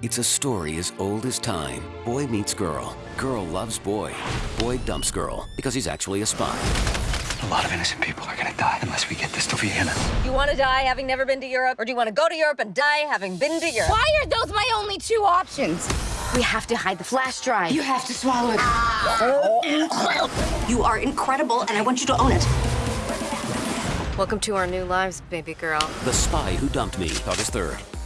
It's a story as old as time. Boy meets girl. Girl loves boy. Boy dumps girl because he's actually a spy. A lot of innocent people are gonna die unless we get this to Vienna. You want to die having never been to Europe, or do you want to go to Europe and die having been to Europe? Why are those my only two options? We have to hide the flash drive. You have to swallow it. you are incredible, and I want you to own it. Welcome to our new lives, baby girl. The Spy Who Dumped Me, August 3rd.